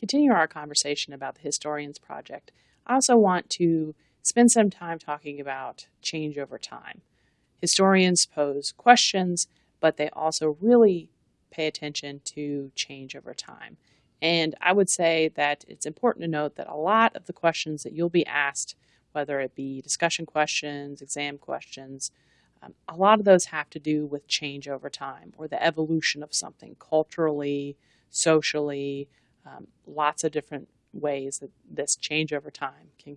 continue our conversation about the Historians Project, I also want to spend some time talking about change over time. Historians pose questions, but they also really pay attention to change over time. And I would say that it's important to note that a lot of the questions that you'll be asked, whether it be discussion questions, exam questions, um, a lot of those have to do with change over time or the evolution of something culturally, socially, um, lots of different ways that this change over time can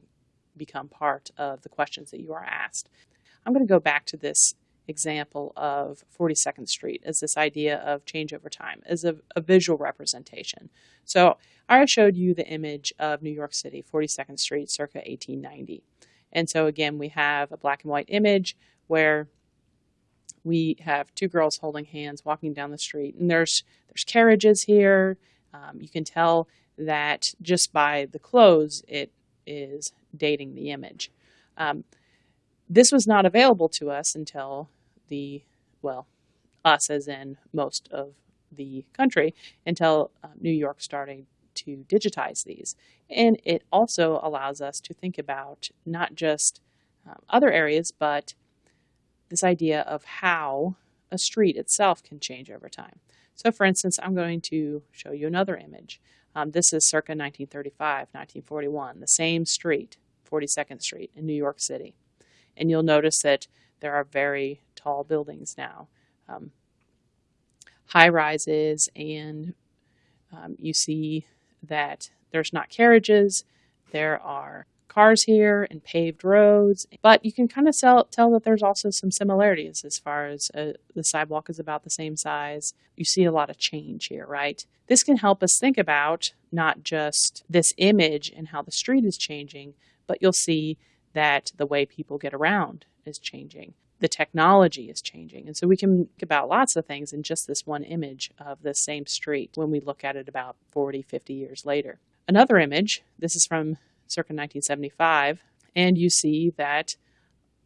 become part of the questions that you are asked. I'm going to go back to this example of 42nd Street as this idea of change over time, as a, a visual representation. So I showed you the image of New York City, 42nd Street, circa 1890. And so again, we have a black and white image where we have two girls holding hands walking down the street, and there's there's carriages here. Um, you can tell that just by the clothes, it is dating the image. Um, this was not available to us until the, well, us as in most of the country, until uh, New York started to digitize these. And it also allows us to think about not just um, other areas, but this idea of how a street itself can change over time. So for instance, I'm going to show you another image. Um, this is circa 1935, 1941, the same street, 42nd Street in New York City. And you'll notice that there are very tall buildings now, um, high rises, and um, you see that there's not carriages, there are cars here and paved roads, but you can kind of tell, that there's also some similarities as far as uh, the sidewalk is about the same size. You see a lot of change here, right? This can help us think about not just this image and how the street is changing, but you'll see that the way people get around is changing. The technology is changing. And so we can think about lots of things in just this one image of the same street when we look at it about 40, 50 years later. Another image, this is from circa 1975, and you see that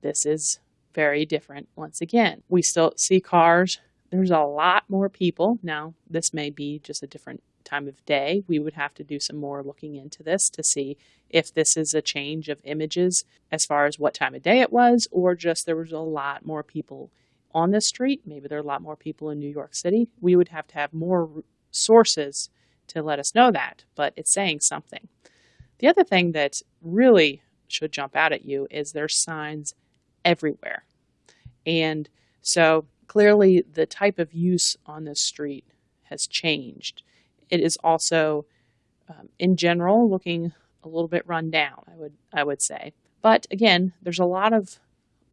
this is very different once again. We still see cars. There's a lot more people. Now, this may be just a different time of day. We would have to do some more looking into this to see if this is a change of images as far as what time of day it was, or just there was a lot more people on the street. Maybe there are a lot more people in New York City. We would have to have more sources to let us know that, but it's saying something. The other thing that really should jump out at you is there's signs everywhere. And so clearly the type of use on this street has changed. It is also, um, in general, looking a little bit run down, I would, I would say. But again, there's a lot of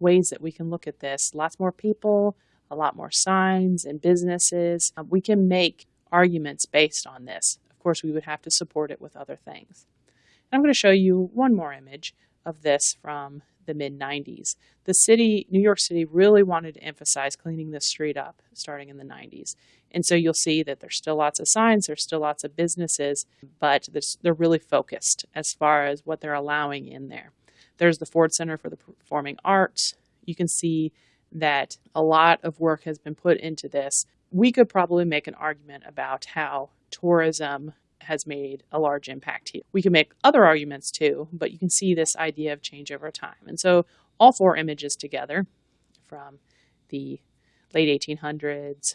ways that we can look at this. Lots more people, a lot more signs and businesses. Um, we can make arguments based on this. Of course, we would have to support it with other things. I'm going to show you one more image of this from the mid 90s. The city, New York City, really wanted to emphasize cleaning this street up starting in the 90s. And so you'll see that there's still lots of signs, there's still lots of businesses, but they're really focused as far as what they're allowing in there. There's the Ford Center for the Performing Arts. You can see that a lot of work has been put into this. We could probably make an argument about how tourism has made a large impact here. We can make other arguments too, but you can see this idea of change over time. And so all four images together from the late 1800s,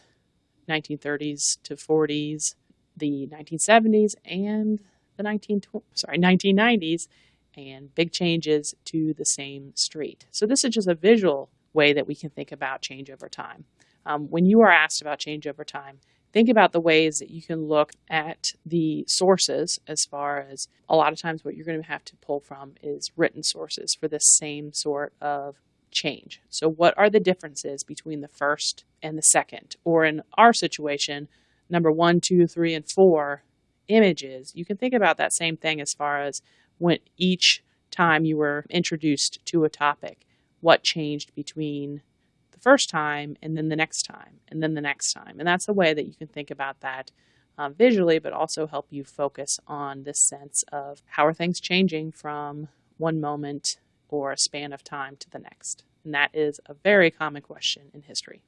1930s to 40s, the 1970s, and the 19 sorry 1990s, and big changes to the same street. So this is just a visual way that we can think about change over time. Um, when you are asked about change over time, think about the ways that you can look at the sources as far as a lot of times what you're going to have to pull from is written sources for the same sort of change. So what are the differences between the first and the second? Or in our situation, number one, two, three, and four images, you can think about that same thing as far as when each time you were introduced to a topic, what changed between the first time and then the next time and then the next time. And that's a way that you can think about that um, visually, but also help you focus on this sense of how are things changing from one moment or a span of time to the next. And that is a very common question in history.